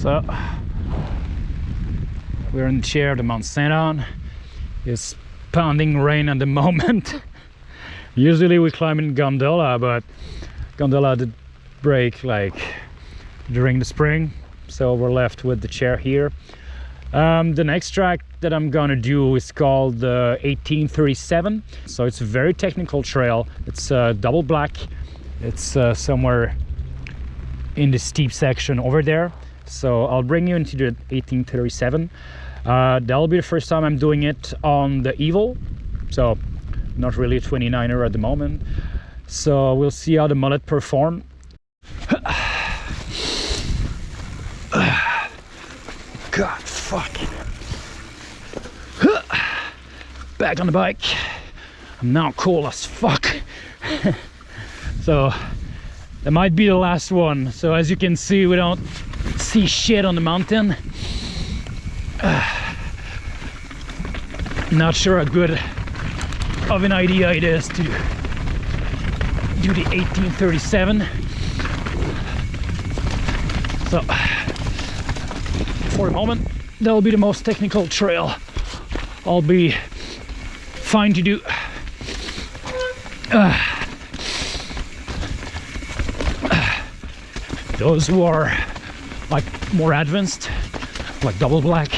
So we're in the chair of the Mount Saint. It's pounding rain at the moment. Usually we climb in gondola, but gondola did break like during the spring, so we're left with the chair here. Um, the next track that I'm gonna do is called uh, 1837. So it's a very technical trail. It's uh, double black. It's uh, somewhere in the steep section over there. So I'll bring you into the 1837. Uh, that'll be the first time I'm doing it on the Evil. So not really a 29er at the moment. So we'll see how the mullet perform. God, fuck. Back on the bike. I'm now cool as fuck. so that might be the last one. So as you can see, we don't see shit on the mountain. Not sure how good of an idea it is to do the 1837. So for a moment, that'll be the most technical trail I'll be fine to do. Uh, those who are like more advanced, like double black,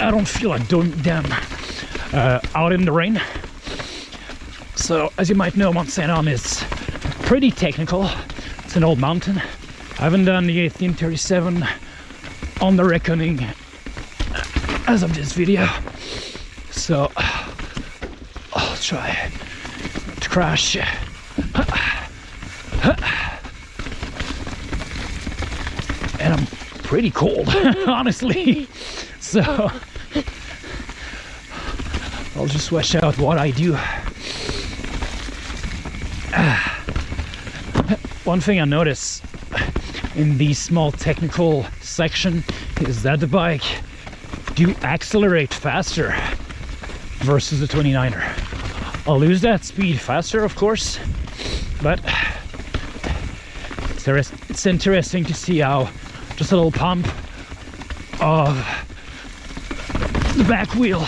I don't feel like doing them uh, out in the rain. So as you might know, Mount Saint Anne is pretty technical. It's an old mountain. I haven't done the 1837 on the Wreckoning as of this video. So I'll try to crash. And I'm pretty cold, honestly. So I'll just switch out what I do. One thing I notice in these small technical section is that the bike do accelerate faster versus the 29er. I'll lose that speed faster, of course, but it's interesting. To see how just a little pump of the back wheel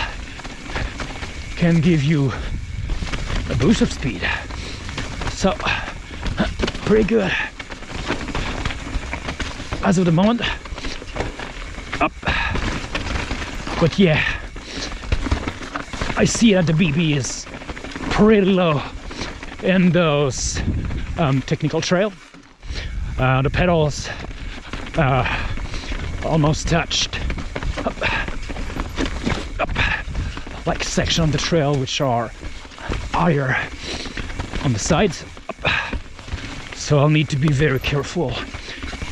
can give you a boost of speed. So, pretty good. As of the moment up. But yeah I see that the BB is pretty low in those um, technical trail uh, the pedals uh, almost touched up, up, like section of the trail which are higher on the sides so I'll need to be very careful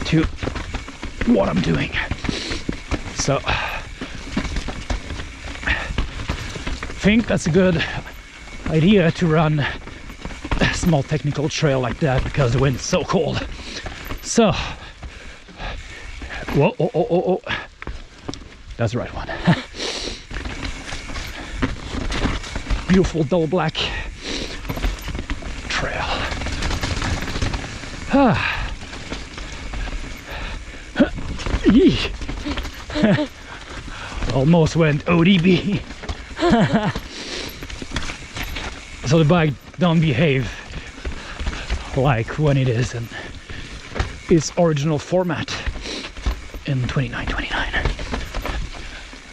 to what I'm doing. So I think that's a good idea to run a small technical trail like that because the wind is so cold. So, whoa, oh, oh, oh, oh. That's the right one. Beautiful double black trail. Ah. Almost went OTB. so the bike don't behave like when it is in its original format in 2929.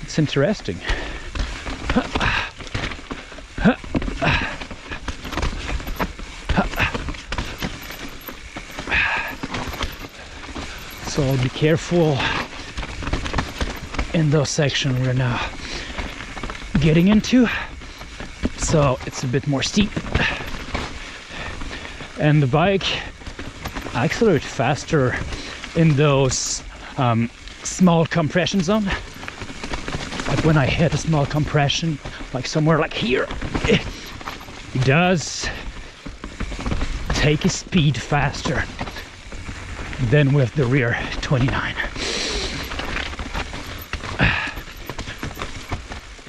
It's interesting. So I'll be careful in those sections we're now getting into so it's a bit more steep and the bike accelerates faster in those um, small compression zone. Like when I hit a small compression like somewhere like here it does take a speed faster than with the rear 29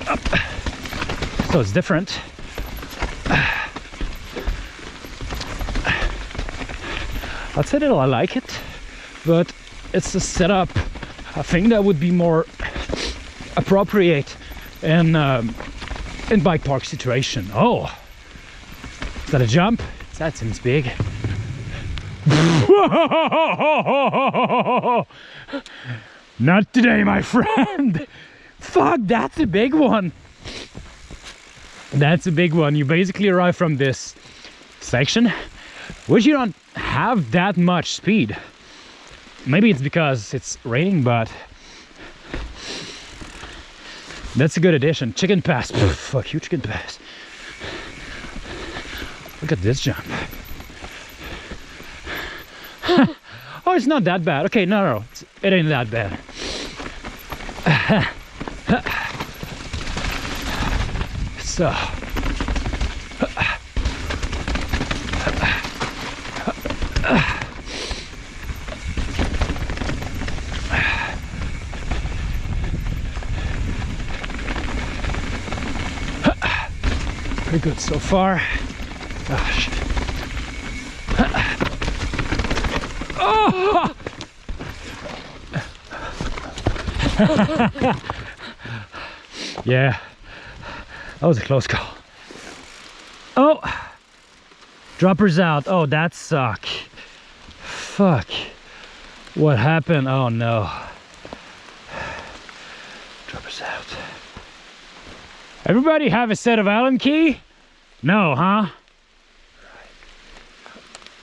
Up. so it's different I'd say that I like it but it's a setup I think that would be more appropriate in um, in bike park situation. Oh, is that a jump? That seems big. Not today, my friend. Fuck, that's a big one. That's a big one. You basically arrive from this section, which you don't have that much speed. Maybe it's because it's raining, but that's a good addition. Chicken pass. fuck you, chicken pass. Look at this jump. oh, it's not that bad. Okay, no, no, it ain't that bad. so. Pretty good so far. Gosh. Oh! yeah, that was a close call. Oh, droppers out. Oh, that suck. Fuck. What happened? Oh no. Droppers out. Everybody have a set of Allen key? No, huh?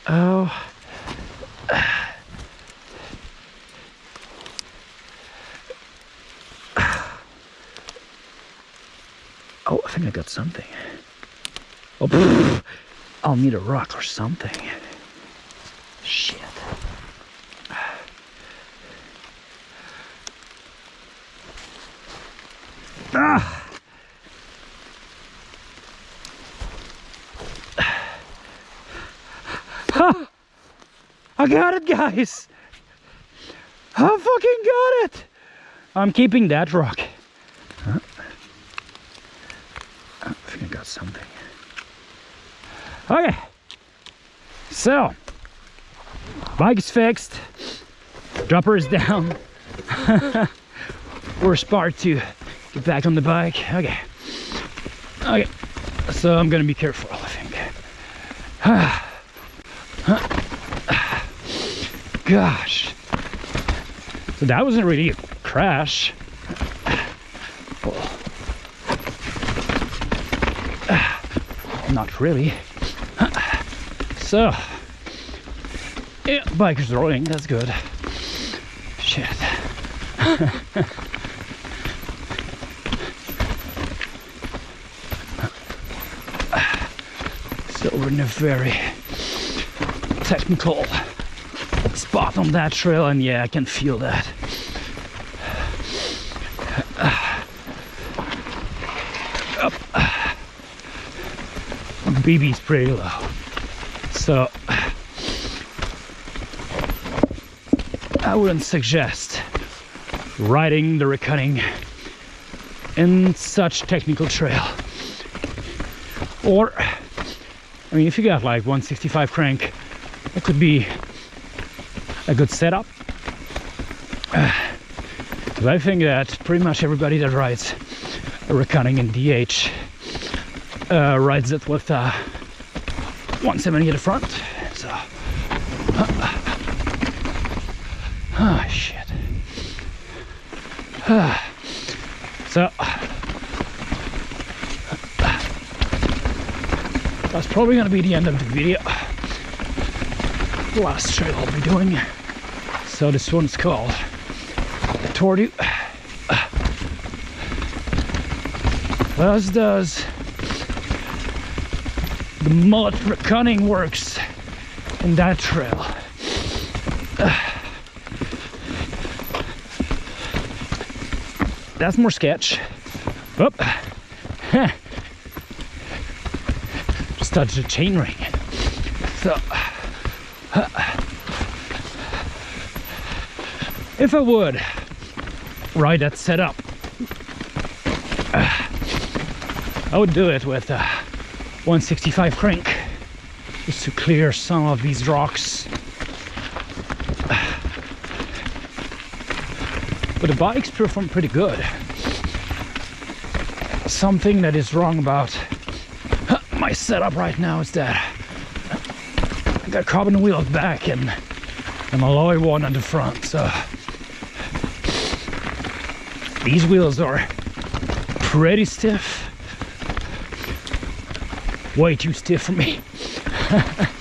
Oh. Oh, I think I got something. Oh, I'll need a rock or something. Shit. Ah! I got it, guys. I fucking got it. I'm keeping that rock. Huh? I think I got something. Okay. So, bike is fixed. Dropper is down. We're to get back on the bike. Okay. Okay. So I'm gonna be careful, I think. Ah. Gosh. So that wasn't really a crash. Not really. So, yeah, bike is rolling, that's good. Shit. so we're in a very technical on that trail and yeah I can feel that. Up BB's pretty low so I wouldn't suggest riding the Wreckoning in such technical trail. Or I mean if you got like 165 crank it could be a good setup. But I think that pretty much everybody that rides a Wreckoning in DH uh, rides it with uh, 170 at the front. So, uh, oh shit. so, that's probably going to be the end of the video last trail I'll be doing. So this one's called Tortu. As does the mullet cunning works in that trail. That's more sketch. Oop. Just touched a chain ring. So if I would ride that setup, I would do it with a 165 crank just to clear some of these rocks. but the bikes perform pretty good. Something that is wrong about my setup right now is that I got carbon wheels back and an alloy one on the front, so these wheels are pretty stiff. Way too stiff for me.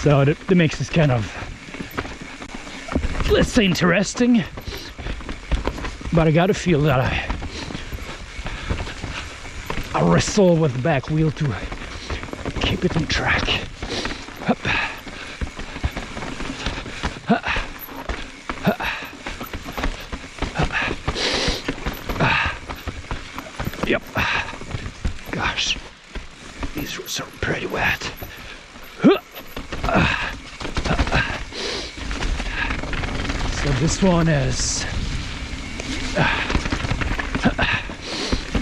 so that, that makes this kind of let's say interesting but I gotta feel that I I wrestle with the back wheel to keep it on track these roads are pretty wet. So this one is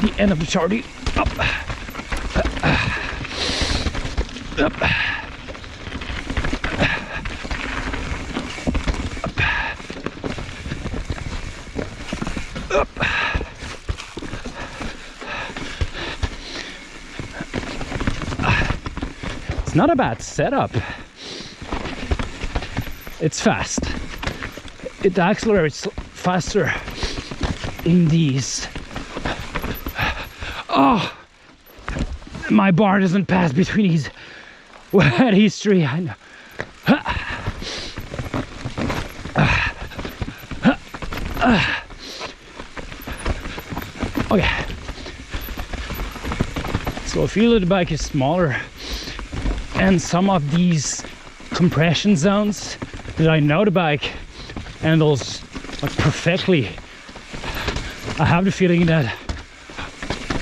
the end of the charty. Up. Up. Up. Not a bad setup. It's fast. It accelerates faster in these. Oh, my bar doesn't pass between these wet history. I know. Okay. So I feel that the bike is smaller and some of these compression zones that I know the bike handles like perfectly. I have the feeling that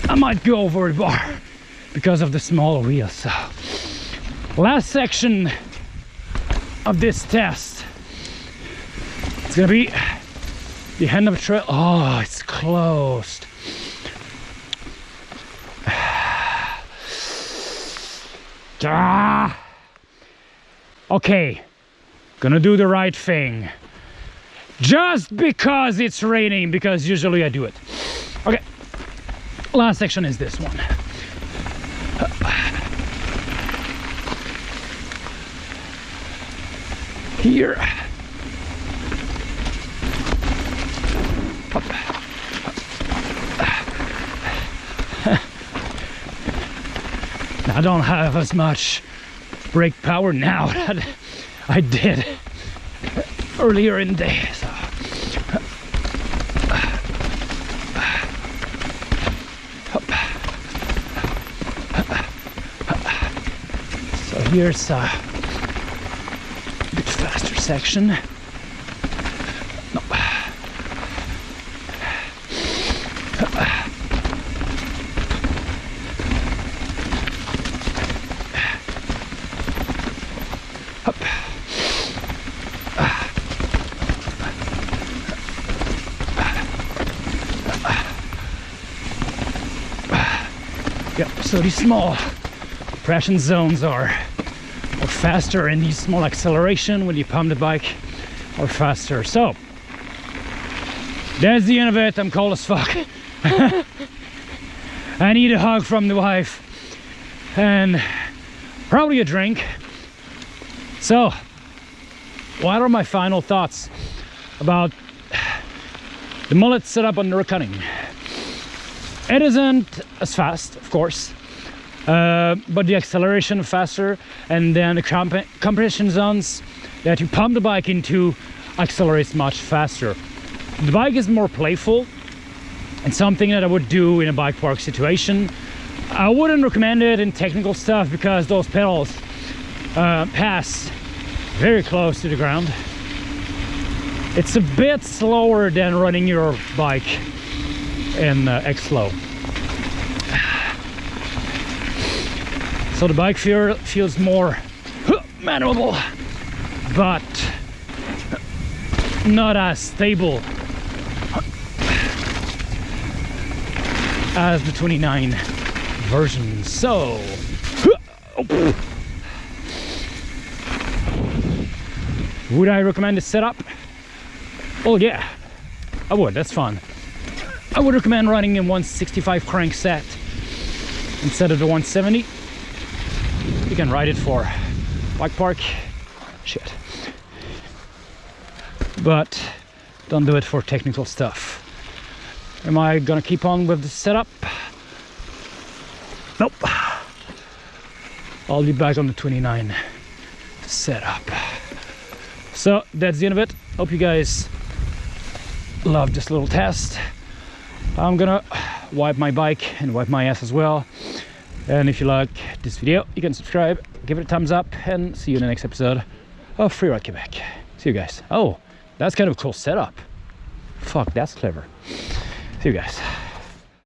I might go over the bar because of the small wheels. So last section of this test. It's gonna be the end of the trail. Oh, it's closed. Ah. Okay, gonna do the right thing. Just because it's raining, because usually I do it. Okay, last section is this one. Here. I don't have as much brake power now that I did earlier in the day. So. So here's a bit faster section. So these small depression zones are, are faster and these small acceleration when you pump the bike are faster. So that's the end of it. I'm cold as fuck. I need a hug from the wife and probably a drink. So, what are my final thoughts about the mullet setup on the cutting? It isn't as fast, of course, uh, but the acceleration faster and then the comp compression zones that you pump the bike into accelerates much faster. The bike is more playful and something that I would do in a bike park situation. I wouldn't recommend it in technical stuff because those pedals uh, pass very close to the ground. It's a bit slower than running your bike in uh, X-Flow. So the bike feel, feels more maneuverable, but not as stable as the 29 version. So, would I recommend this setup? Oh yeah, I would, that's fun. I would recommend running in 165 crank set instead of the 170. You can ride it for bike park, shit. But don't do it for technical stuff. Am I gonna keep on with the setup? Nope. I'll be back on the 29 setup. So that's the end of it. Hope you guys love this little test. I'm gonna wipe my bike and wipe my ass as well. And if you like this video, you can subscribe, give it a thumbs up, and see you in the next episode of Freeride Quebec. See you guys. Oh, that's kind of a cool setup. Fuck, that's clever. See you guys.